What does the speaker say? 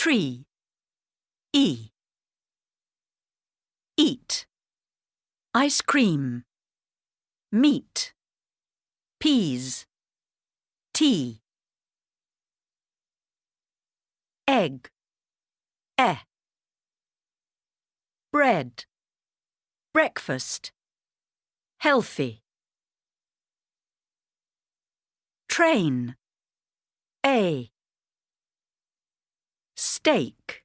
Tree. E. Eat. Ice cream. Meat. Peas. Tea. Egg. E. Bread. Breakfast. Healthy. Train. A. Steak.